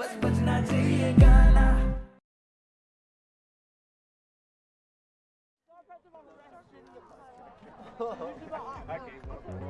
बस बजना चाहिए गाना Okay.